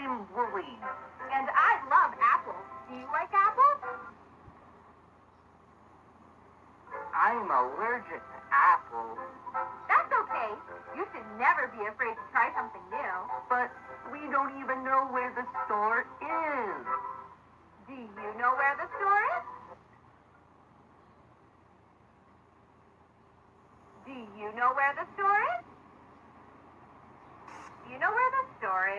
I'm Woolly. And I love apples. Do you like apples? I'm allergic to apples. That's okay. You should never be afraid to try something new. But we don't even know where the store is. Do you know where the store is? Do you know where the store is? Do you know where the store is?